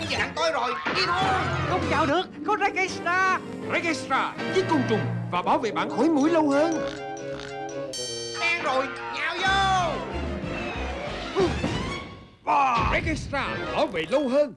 đơn giản tôi rồi. Đi thôi. Không vào được. Có Registra Registra giết côn trùng và bảo vệ bạn khỏi mũi lâu hơn. Đen rồi. Nhào vô. Registra bảo vệ lâu hơn.